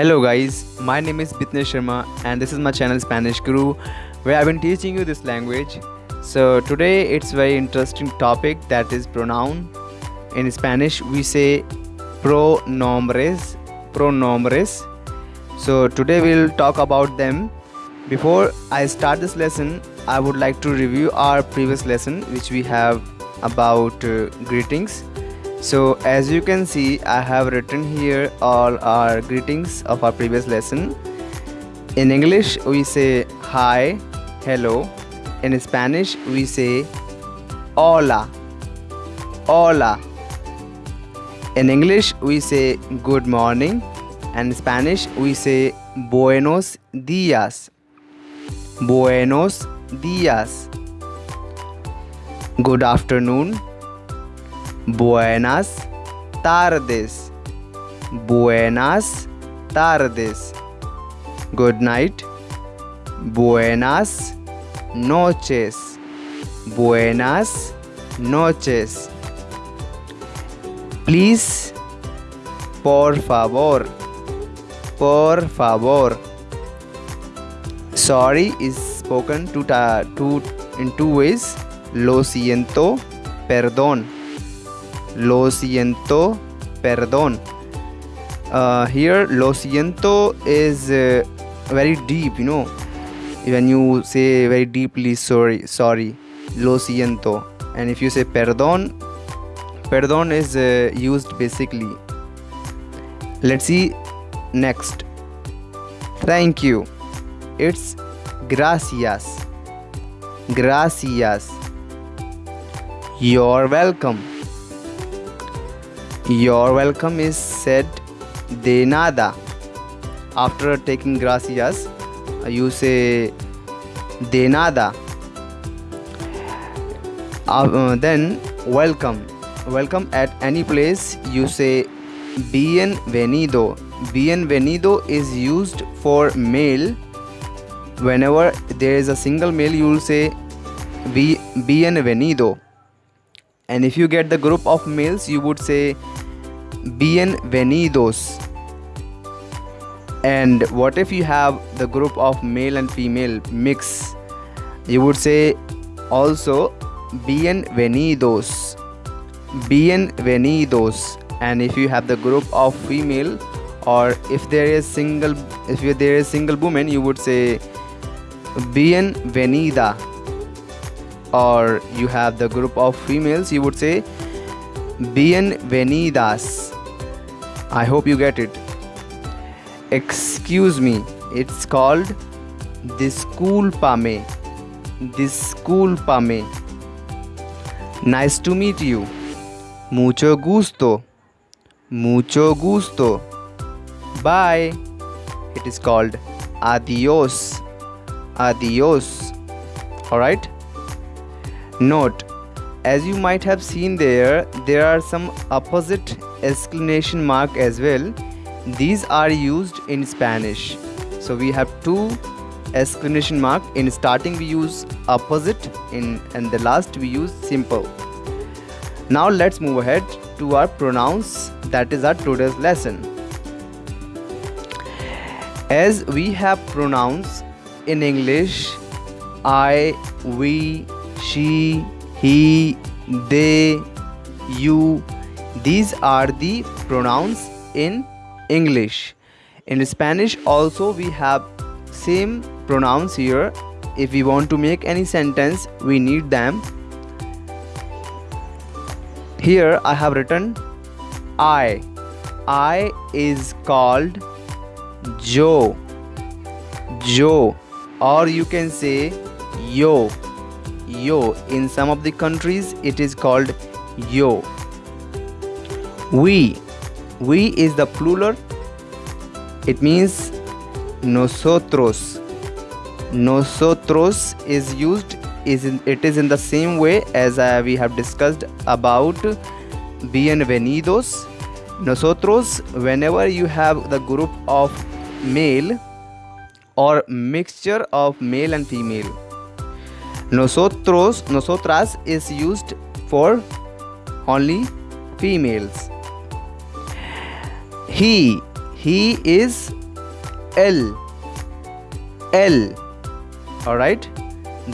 Hello guys, my name is Bitnesh Sharma and this is my channel Spanish Guru where I've been teaching you this language. So today it's very interesting topic that is pronoun. In Spanish we say pronombres, pronombres. So today we'll talk about them. Before I start this lesson, I would like to review our previous lesson which we have about uh, greetings so as you can see I have written here all our greetings of our previous lesson. In English we say hi hello. In Spanish we say hola hola. In English we say good morning. And in Spanish we say buenos días buenos días good afternoon Buenas tardes. Buenas tardes. Good night. Buenas noches. Buenas noches. Please. Por favor. Por favor. Sorry is spoken to, to in two ways. Lo siento. Perdón lo siento, perdón. Uh, here, lo siento is uh, very deep, you know. When you say very deeply sorry, sorry, lo siento. And if you say perdón, perdón is uh, used basically. Let's see next. Thank you. It's gracias. Gracias. You're welcome. Your welcome is said de nada. After taking gracias, you say de nada. Uh, then welcome. Welcome at any place, you say bienvenido. Bienvenido is used for male. Whenever there is a single male, you will say bienvenido. And if you get the group of males, you would say bienvenidos. And what if you have the group of male and female mix? You would say also bienvenidos. Bienvenidos. And if you have the group of female or if there is single if there is single woman you would say bienvenida. Or you have the group of females you would say bienvenidas I hope you get it. Excuse me, it's called Disculpame. Disculpame. Nice to meet you. Mucho gusto. Mucho gusto. Bye. It is called adios. Adios. Alright? Note as you might have seen there there are some opposite exclamation mark as well. These are used in Spanish. So we have two exclamation mark. In starting we use opposite. In and the last we use simple. Now let's move ahead to our pronouns. That is our today's lesson. As we have pronouns in English I we she he, they, you. These are the pronouns in English. In Spanish also we have same pronouns here. If we want to make any sentence, we need them. Here I have written I. I is called Joe. Joe or you can say yo yo. In some of the countries it is called yo. We. We is the plural. It means nosotros. Nosotros is used is in, it is in the same way as uh, we have discussed about bienvenidos. Nosotros whenever you have the group of male or mixture of male and female Nosotros, nosotras is used for only females. He, he is él él alright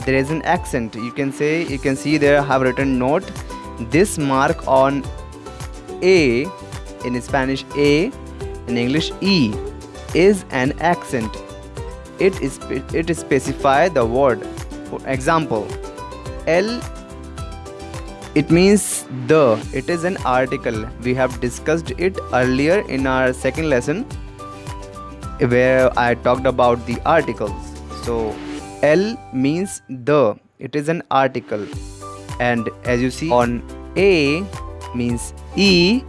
there is an accent. You can say you can see there I have written note. This mark on A in Spanish A in English E is an accent. It is it specify the word for example el it means the. It is an article. We have discussed it earlier in our second lesson where I talked about the articles. So el means the. It is an article. And as you see on A means E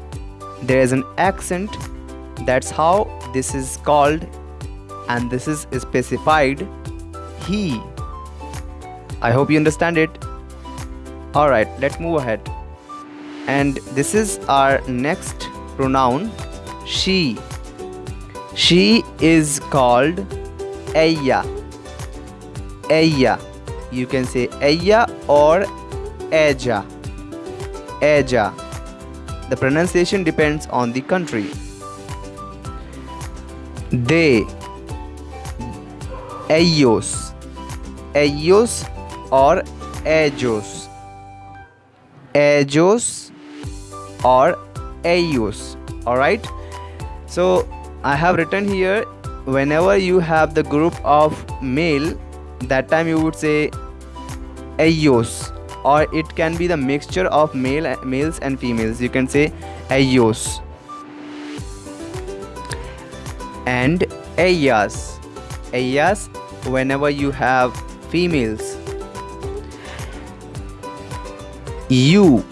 there is an accent. That's how this is called and this is specified. He I hope you understand it. Alright let's move ahead. And this is our next pronoun she. She is called ella ella you can say ella or ella ella the pronunciation depends on the country. They. Ellos ellos or ellos ellos or ellos all right so i have written here whenever you have the group of male that time you would say ellos or it can be the mixture of male males and females. You can say ellos and ellas ellas whenever you have females you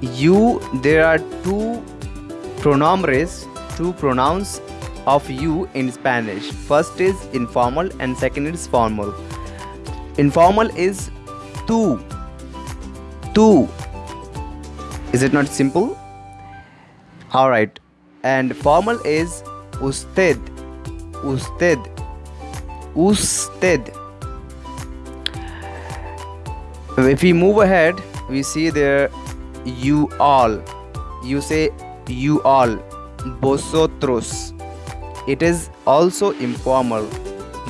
you there are two pronombres two pronouns of you in spanish. First is informal and second is formal. Informal is tu tu. Is it not simple? All right. And formal is usted usted usted. If we move ahead we see there you all. You say you all. Vosotros. It is also informal.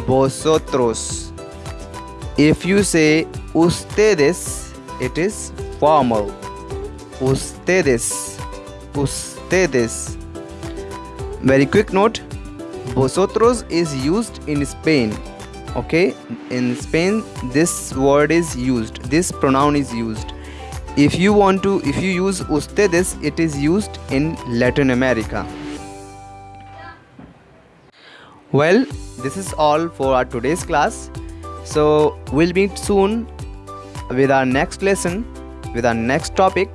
Vosotros. If you say ustedes it is formal. Ustedes. Ustedes. Very quick note. Vosotros is used in spain. Okay? In spain this word is used. This pronoun is used if you want to if you use ustedes it is used in latin america. Well this is all for our today's class. So we'll meet soon with our next lesson with our next topic.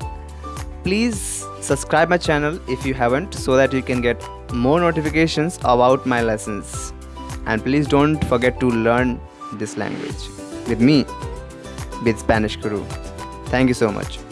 Please subscribe my channel if you haven't so that you can get more notifications about my lessons. And please don't forget to learn this language with me with Spanish Guru. Thank you so much.